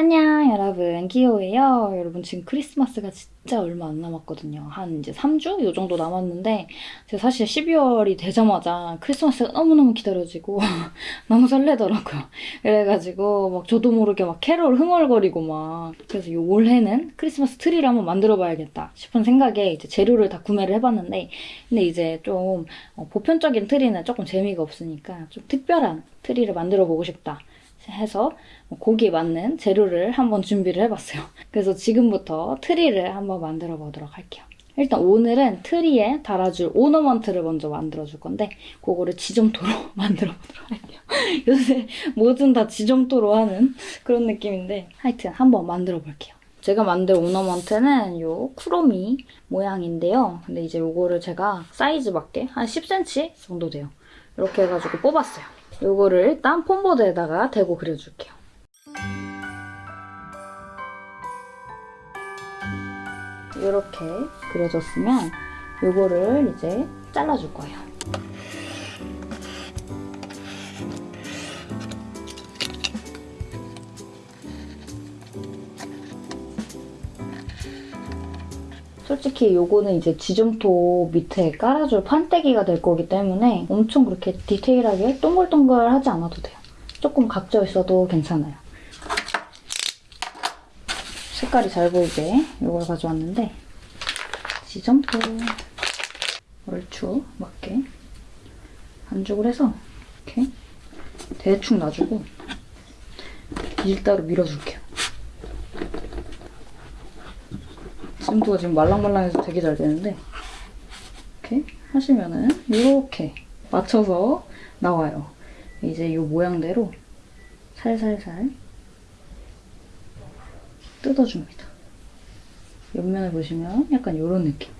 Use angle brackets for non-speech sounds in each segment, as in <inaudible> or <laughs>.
안녕 여러분. 기호예요. 여러분 지금 크리스마스가 진짜 얼마 안 남았거든요. 한 이제 3주? 요 정도 남았는데 제가 사실 12월이 되자마자 크리스마스가 너무너무 기다려지고 <laughs> 너무 설레더라고요. 그래가지고 막 저도 모르게 막 캐롤 흥얼거리고 막 그래서 요 올해는 크리스마스 트리를 한번 만들어 봐야겠다 싶은 생각에 이제 재료를 다 구매를 해봤는데 근데 이제 좀 어, 보편적인 트리는 조금 재미가 없으니까 좀 특별한 트리를 만들어 보고 싶다 해서 거기에 맞는 재료를 한번 준비를 해봤어요. <laughs> 그래서 지금부터 트리를 한번 만들어 보도록 할게요. 일단 오늘은 트리에 달아줄 ornament를 먼저 만들어줄 건데 그거를 지점토로 <laughs> 만들어 보도록 할게요. <laughs> 요새 뭐든 다 지점토로 하는 그런 느낌인데 하여튼 한번 만들어 볼게요. 제가 만든 ornament는 요 쿠로미 모양인데요. 근데 이제 요거를 제가 사이즈 맞게 한 10cm 정도 돼요. 이렇게 해가지고 뽑았어요. 요거를 일단 폼보드에다가 대고 그려줄게요. 이렇게 그려졌으면 요거를 이제 잘라줄 거예요. 솔직히 요거는 이제 지점토 밑에 깔아줄 판때기가 될 거기 때문에 엄청 그렇게 디테일하게 동글동글하지 않아도 돼요. 조금 각져 있어도 괜찮아요. 색깔이 잘 보이게 이걸 가져왔는데 지점토 얼추 맞게 반죽을 해서 이렇게 대충 놔주고 밀가루 밀어줄게요. 지금도가 지금 말랑말랑해서 되게 잘 되는데 이렇게 하시면은 이렇게 맞춰서 나와요. 이제 이 모양대로 살살살 뜯어줍니다. 옆면을 보시면 약간 이런 느낌.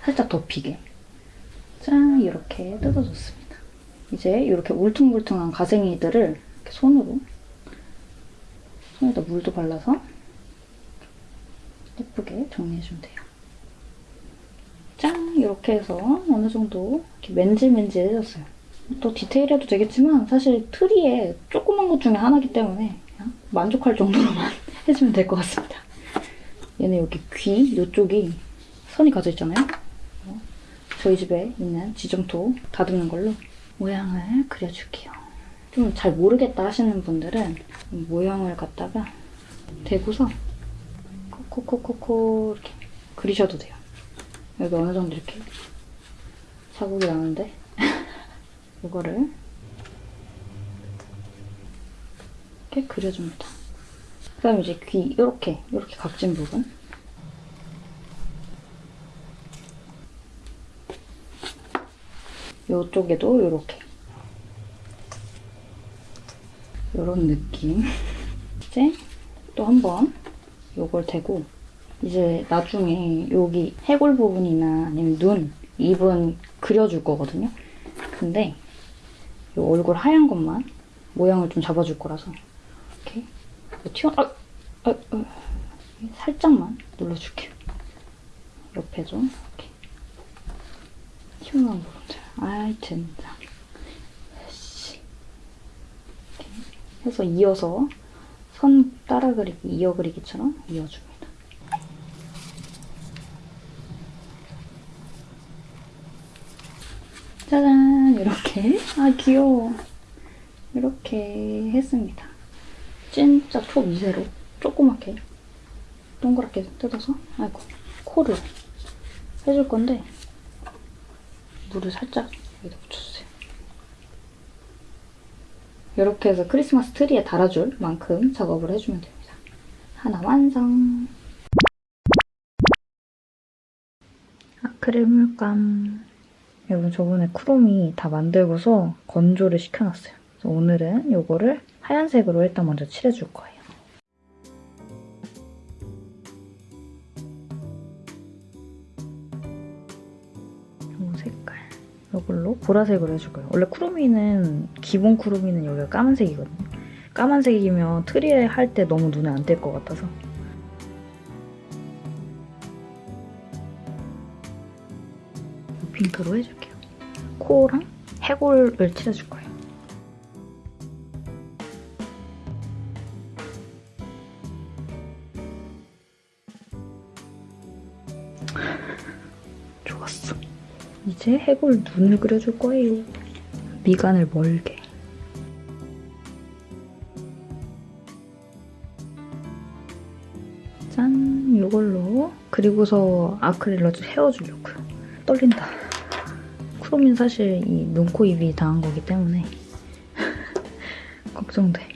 살짝 덮이게. 짠! 이렇게 뜯어줬습니다. 이제 이렇게 울퉁불퉁한 가생이들을 이렇게 손으로 손에다 물도 발라서 예쁘게 정리해주면 돼요. 짠! 이렇게 해서 어느 정도 맨질맨질해졌어요. 또 디테일해도 되겠지만 사실 트리에 조그만 것 중에 하나이기 때문에 만족할 정도로만 <laughs> 해주면 될 것 같습니다. 얘는 여기 귀 이쪽이 선이 가져 있잖아요. 어, 저희 집에 있는 지점토 다듬는 걸로 모양을 그려줄게요. 좀 잘 모르겠다 하시는 분들은 모양을 갖다가 대고서 코코코코 이렇게 그리셔도 돼요. 여기 어느 정도 이렇게 자국이 나는데 <laughs> 이거를 이렇게 그려줍니다. 그 다음에 이제 귀 이렇게 이렇게 각진 부분 이쪽에도 이렇게 이런 느낌 <laughs> 이제 또 한번 이걸 대고 이제 나중에 여기 해골 부분이나 아니면 눈, 입은 그려줄 거거든요. 근데 이 얼굴 하얀 것만 모양을 좀 잡아줄 거라서 이렇게 튀어 아, 아, 아, 살짝만 눌러줄게요. 옆에 좀 이렇게 튀어나온 부분들. 아이 진짜. 이렇게 해서 이어서 선 따라 그리기, 이어 그리기처럼 이어줍니다. 짜잔! 이렇게. 아, 귀여워. 이렇게 했습니다. 진짜 초미세로 조그맣게 동그랗게 뜯어서 아이고 코를 해줄 건데 물을 살짝 여기다 묻혀주세요. 이렇게 해서 크리스마스 트리에 달아줄 만큼 작업을 해주면 됩니다. 하나 완성! 아크릴 물감 여러분 저번에 쿠로미 다 만들고서 건조를 시켜놨어요. 그래서 오늘은 이거를 하얀색으로 일단 먼저 칠해줄 거예요. 이 색깔 이걸로 보라색으로 해줄 거예요. 원래 쿠로미는 기본 쿠로미는 여기가 까만색이거든요. 까만색이면 트리에 할 때 너무 눈에 안 띌 것 같아서 핑크로 해줄게요. 코랑 해골을 칠해줄 거예요. 이제 해골 눈을 그려줄 거예요. 미간을 멀게. 짠! 이걸로 그리고서 아크릴로 헤어주려고요. 떨린다. 크롬인 사실 이 눈, 코, 입이 당한 거기 때문에 <laughs> 걱정돼.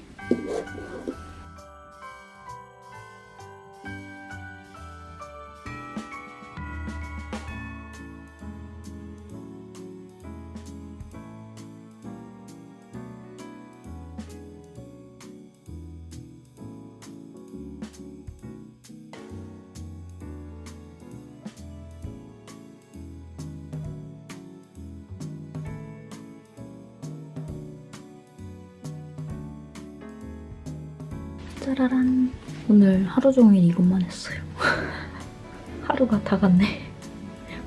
짜라란. 오늘 하루 종일 이것만 했어요. <laughs> 하루가 다 갔네.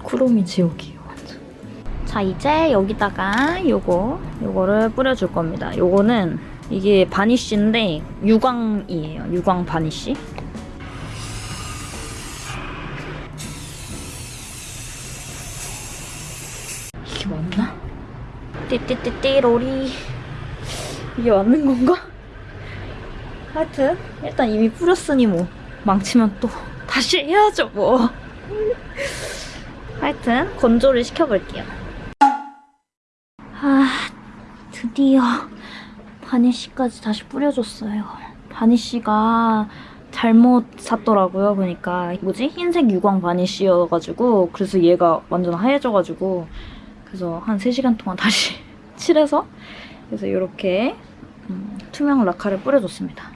쿠로미 지옥이에요, 완전. 자, 이제 여기다가 요거, 요거를 뿌려줄 겁니다. 요거는 이게 바니쉬인데 유광이에요. 유광 바니쉬. 이게 맞나? 띠띠띠띠 로리. 이게 맞는 건가? 하여튼 일단 이미 뿌렸으니 뭐 망치면 또 다시 해야죠 뭐. <laughs> 하여튼 건조를 시켜볼게요. 아 드디어 바니쉬까지 다시 뿌려줬어요. 바니쉬가 잘못 샀더라고요 그러니까. 뭐지? 흰색 유광 바니쉬여가지고 그래서 얘가 완전 하얘져가지고 그래서 한 3시간 동안 다시 <laughs> 칠해서 그래서 이렇게 음, 투명 라카를 뿌려줬습니다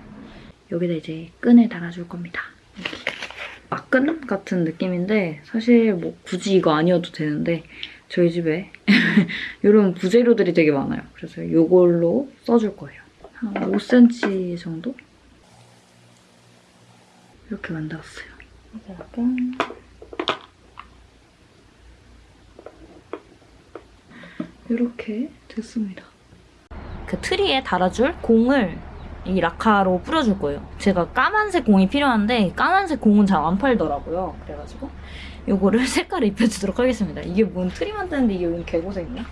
여기다 이제 끈을 달아줄 겁니다. 막끈 같은 느낌인데 사실 뭐 굳이 이거 아니어도 되는데 저희 집에 <laughs> 이런 부재료들이 되게 많아요. 그래서 이걸로 써줄 거예요. 한 5cm 정도? 이렇게 만들었어요. 약간 이렇게 됐습니다. 그 트리에 달아줄 공을 이 라카로 뿌려줄 거예요. 제가 까만색 공이 필요한데 까만색 공은 잘 안 팔더라고요. 그래가지고 이거를 <laughs> 색깔을 입혀주도록 하겠습니다. 이게 뭔 트리 만드는데 이게 웬 개고생이야?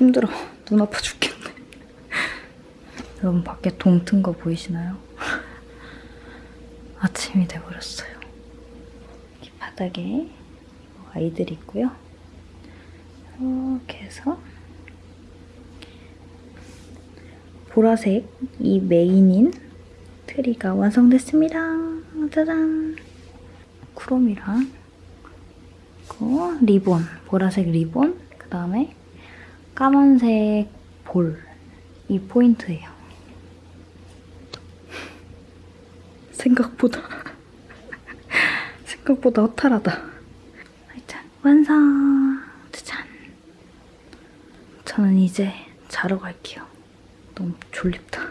힘들어. 눈 아파 죽겠네. 여러분 밖에 동튼 거 보이시나요? <laughs> 아침이 돼버렸어요. 이 바닥에 아이들이 있고요. 이렇게 해서 보라색 이 메인인 트리가 완성됐습니다. 짜잔! 크롬이랑 그 리본, 보라색 리본, 그 다음에 까만색 볼, 이 포인트예요. 생각보다 <laughs> 생각보다 허탈하다. 하여튼 완성! 짜잔! 저는 이제 자러 갈게요. 너무 졸립다.